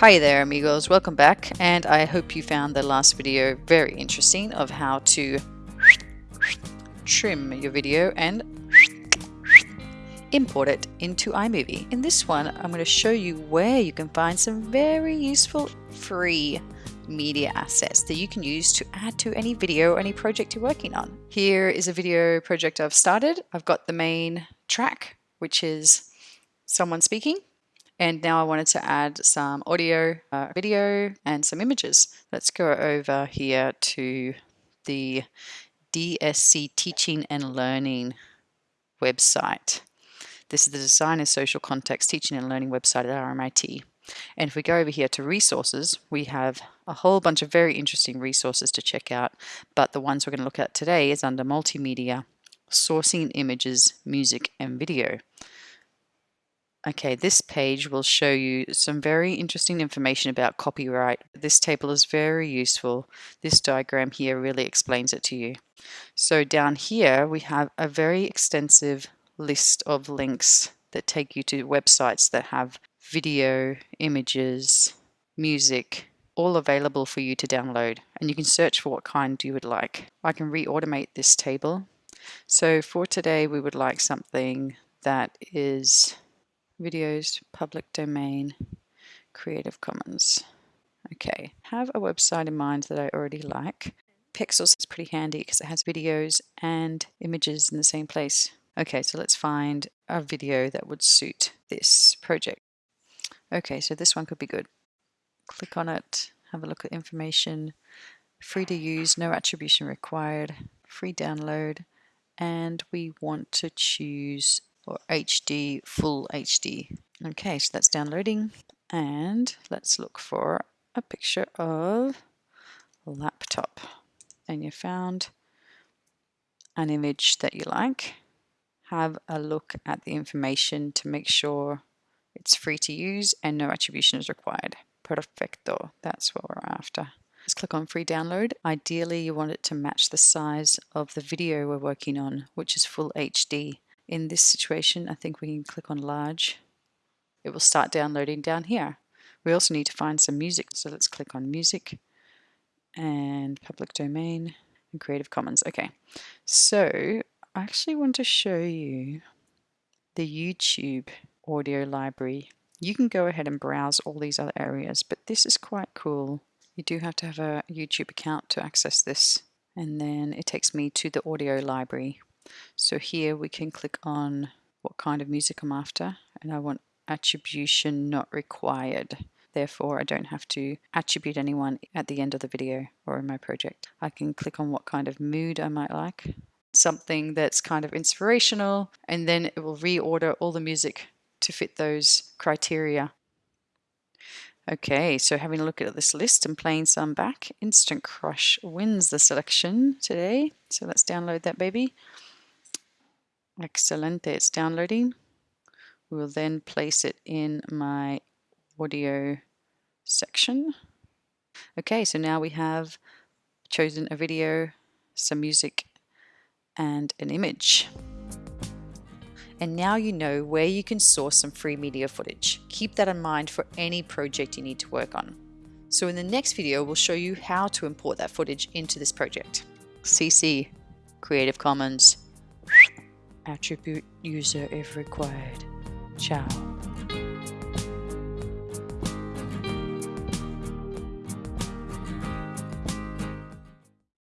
Hi there amigos, welcome back and I hope you found the last video very interesting of how to trim your video and import it into iMovie. In this one I'm going to show you where you can find some very useful free media assets that you can use to add to any video or any project you're working on. Here is a video project I've started. I've got the main track which is someone speaking and now I wanted to add some audio, uh, video, and some images. Let's go over here to the DSC Teaching and Learning website. This is the Design and Social Context Teaching and Learning website at RMIT. And if we go over here to resources, we have a whole bunch of very interesting resources to check out. But the ones we're going to look at today is under Multimedia, Sourcing Images, Music, and Video. Okay, this page will show you some very interesting information about copyright. This table is very useful. This diagram here really explains it to you. So down here we have a very extensive list of links that take you to websites that have video, images, music, all available for you to download. And you can search for what kind you would like. I can re-automate this table. So for today we would like something that is videos, public domain, Creative Commons. Okay, have a website in mind that I already like. Pexels is pretty handy because it has videos and images in the same place. Okay, so let's find a video that would suit this project. Okay, so this one could be good. Click on it, have a look at information, free to use, no attribution required, free download, and we want to choose or HD, full HD. Okay, so that's downloading and let's look for a picture of laptop and you found an image that you like. Have a look at the information to make sure it's free to use and no attribution is required. Perfecto, that's what we're after. Let's click on free download. Ideally you want it to match the size of the video we're working on, which is full HD. In this situation, I think we can click on large. It will start downloading down here. We also need to find some music, so let's click on music and public domain and Creative Commons. Okay, so I actually want to show you the YouTube audio library. You can go ahead and browse all these other areas, but this is quite cool. You do have to have a YouTube account to access this. And then it takes me to the audio library. So here we can click on what kind of music I'm after and I want attribution not required. Therefore, I don't have to attribute anyone at the end of the video or in my project. I can click on what kind of mood I might like, something that's kind of inspirational, and then it will reorder all the music to fit those criteria. Okay, so having a look at this list and playing some back, Instant Crush wins the selection today. So let's download that baby. Excellent, it's downloading. We will then place it in my audio section. Okay, so now we have chosen a video, some music, and an image. And now you know where you can source some free media footage. Keep that in mind for any project you need to work on. So in the next video, we'll show you how to import that footage into this project. CC, Creative Commons, attribute user if required. Ciao.